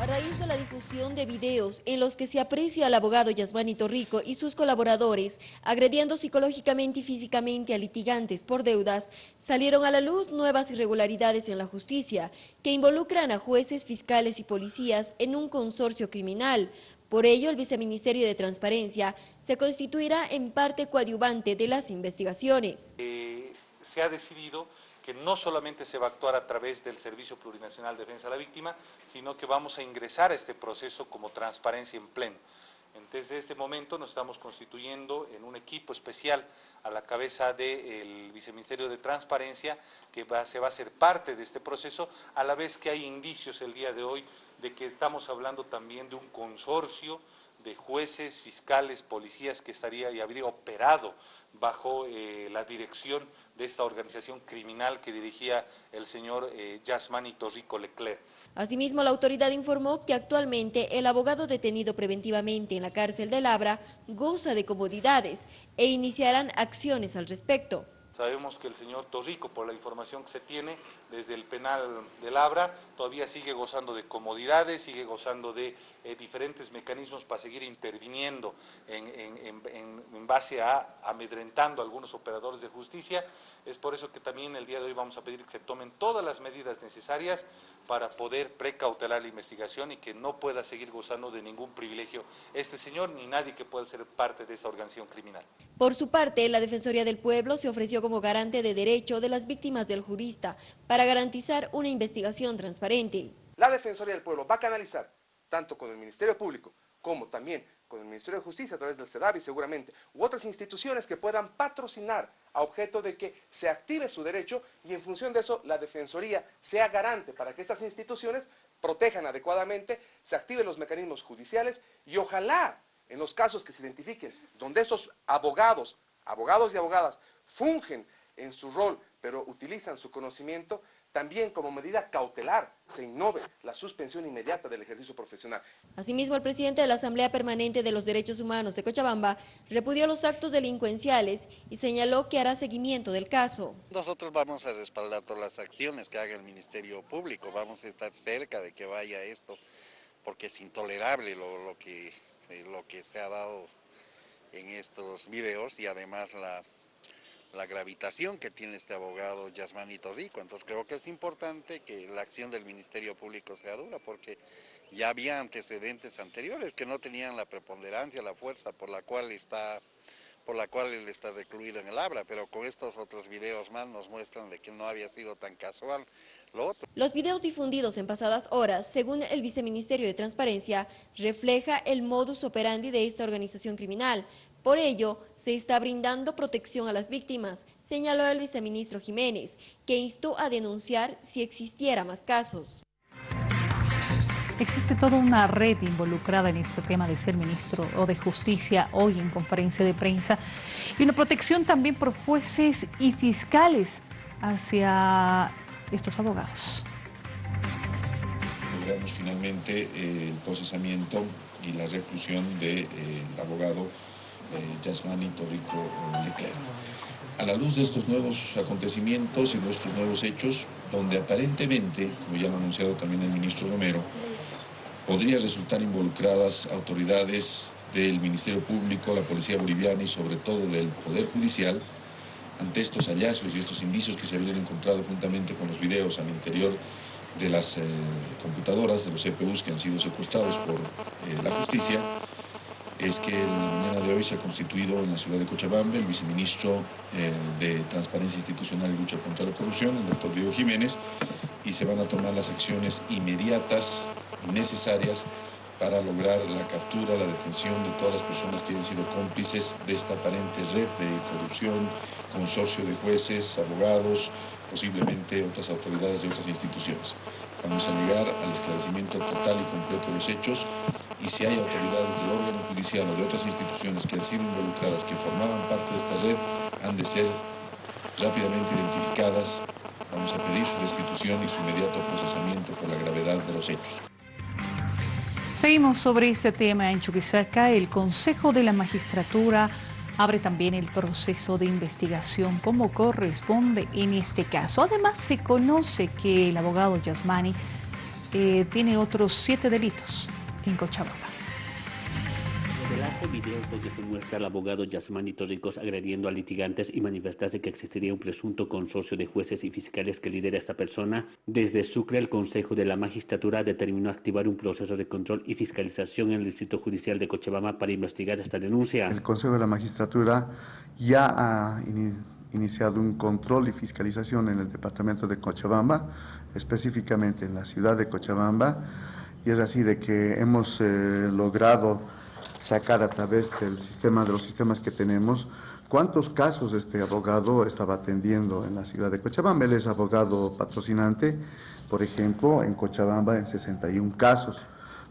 A raíz de la difusión de videos en los que se aprecia al abogado Yasmani Torrico y sus colaboradores agrediendo psicológicamente y físicamente a litigantes por deudas, salieron a la luz nuevas irregularidades en la justicia que involucran a jueces, fiscales y policías en un consorcio criminal. Por ello, el Viceministerio de Transparencia se constituirá en parte coadyuvante de las investigaciones. Eh, se ha decidido que no solamente se va a actuar a través del Servicio Plurinacional de Defensa de la Víctima, sino que vamos a ingresar a este proceso como transparencia en pleno. Desde este momento nos estamos constituyendo en un equipo especial a la cabeza del Viceministerio de Transparencia que se va a ser parte de este proceso, a la vez que hay indicios el día de hoy de que estamos hablando también de un consorcio de jueces, fiscales, policías que estaría y habría operado bajo eh, la dirección de esta organización criminal que dirigía el señor eh, Yasmani Torrico Leclerc. Asimismo, la autoridad informó que actualmente el abogado detenido preventivamente en la cárcel de Labra goza de comodidades e iniciarán acciones al respecto. Sabemos que el señor Torrico, por la información que se tiene desde el penal de Labra, todavía sigue gozando de comodidades, sigue gozando de eh, diferentes mecanismos para seguir interviniendo en, base a amedrentando a algunos operadores de justicia. Es por eso que también el día de hoy vamos a pedir que se tomen todas las medidas necesarias para poder precautelar la investigación y que no pueda seguir gozando de ningún privilegio este señor ni nadie que pueda ser parte de esa organización criminal. Por su parte, la Defensoría del Pueblo se ofreció garante de derecho de las víctimas del jurista para garantizar una investigación transparente. La Defensoría del Pueblo va a canalizar, tanto con el Ministerio Público como también con el Ministerio de Justicia a través del CEDAVI seguramente, u otras instituciones que puedan patrocinar a objeto de que se active su derecho y en función de eso la Defensoría sea garante para que estas instituciones protejan adecuadamente, se activen los mecanismos judiciales y ojalá en los casos que se identifiquen, donde esos abogados, abogados y abogadas, fungen en su rol, pero utilizan su conocimiento, también como medida cautelar se innove la suspensión inmediata del ejercicio profesional. Asimismo, el presidente de la Asamblea Permanente de los Derechos Humanos de Cochabamba repudió los actos delincuenciales y señaló que hará seguimiento del caso. Nosotros vamos a respaldar todas las acciones que haga el Ministerio Público, vamos a estar cerca de que vaya esto porque es intolerable lo, que, lo que se ha dado en estos videos y además la, la gravitación que tiene este abogado Yasmanito Rico. Entonces creo que es importante que la acción del Ministerio Público sea dura porque ya había antecedentes anteriores que no tenían la preponderancia, la fuerza por la cual está la cual él está recluido en el Abra, pero con estos otros videos más nos muestran que no había sido tan casual lo otro. Los videos difundidos en pasadas horas, según el Viceministerio de Transparencia, refleja el modus operandi de esta organización criminal. Por ello, se está brindando protección a las víctimas, señaló el viceministro Jiménez, que instó a denunciar si existiera más casos. Existe toda una red involucrada en este tema de ser ministro o de justicia hoy en conferencia de prensa y una protección también por jueces y fiscales hacia estos abogados. Logramos finalmente eh, el procesamiento y la reclusión del de, eh, abogado eh, Yasmani Torrico Leclerc. A la luz de estos nuevos acontecimientos y de estos nuevos hechos, donde aparentemente, como ya lo ha anunciado también el ministro Romero, podría resultar involucradas autoridades del Ministerio Público, la Policía Boliviana y sobre todo del Poder Judicial, ante estos hallazgos y estos indicios que se habían encontrado juntamente con los videos al interior de las eh, computadoras, de los CPUs que han sido secuestrados por eh, la justicia, es que en la mañana de hoy se ha constituido en la ciudad de Cochabamba el viceministro eh, de Transparencia Institucional y Lucha contra la Corrupción, el doctor Diego Jiménez, y se van a tomar las acciones inmediatas necesarias para lograr la captura, la detención de todas las personas que hayan sido cómplices de esta aparente red de corrupción, consorcio de jueces, abogados, posiblemente otras autoridades de otras instituciones. Vamos a llegar al esclarecimiento total y completo de los hechos y si hay autoridades del órgano judicial o de otras instituciones que han sido involucradas, que formaban parte de esta red, han de ser rápidamente identificadas. Vamos a pedir su restitución y su inmediato procesamiento por la gravedad de los hechos. Seguimos sobre este tema en Chuquisaca. El Consejo de la Magistratura abre también el proceso de investigación como corresponde en este caso. Además, se conoce que el abogado Yasmani eh, tiene otros siete delitos en Cochabamba. Revelarse videos donde se muestra al abogado Yasmani Torricos agrediendo a litigantes y manifestarse que existiría un presunto consorcio de jueces y fiscales que lidera esta persona, desde Sucre el Consejo de la Magistratura determinó activar un proceso de control y fiscalización en el Distrito Judicial de Cochabamba para investigar esta denuncia. El Consejo de la Magistratura ya ha iniciado un control y fiscalización en el departamento de Cochabamba, específicamente en la ciudad de Cochabamba, y es así de que hemos eh, logrado sacar a través del sistema, de los sistemas que tenemos, cuántos casos este abogado estaba atendiendo en la ciudad de Cochabamba. Él es abogado patrocinante, por ejemplo, en Cochabamba en 61 casos.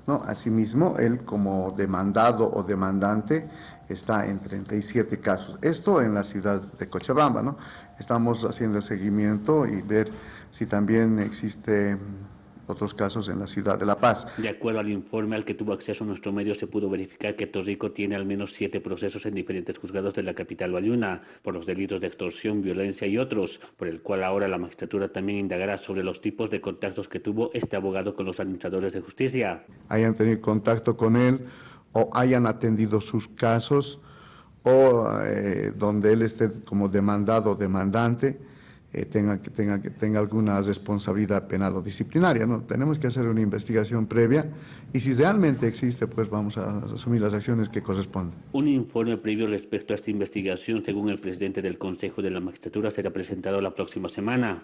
¿no? Asimismo, él como demandado o demandante está en 37 casos. Esto en la ciudad de Cochabamba. ¿no? Estamos haciendo el seguimiento y ver si también existe otros casos en la ciudad de La Paz. De acuerdo al informe al que tuvo acceso nuestro medio, se pudo verificar que Torrico tiene al menos siete procesos en diferentes juzgados de la capital valiuna por los delitos de extorsión, violencia y otros, por el cual ahora la magistratura también indagará sobre los tipos de contactos que tuvo este abogado con los administradores de justicia. Hayan tenido contacto con él o hayan atendido sus casos o eh, donde él esté como demandado o demandante eh, tenga, que, tenga, que tenga alguna responsabilidad penal o disciplinaria. ¿no? Tenemos que hacer una investigación previa y si realmente existe, pues vamos a asumir las acciones que corresponden. Un informe previo respecto a esta investigación, según el presidente del Consejo de la Magistratura, será presentado la próxima semana.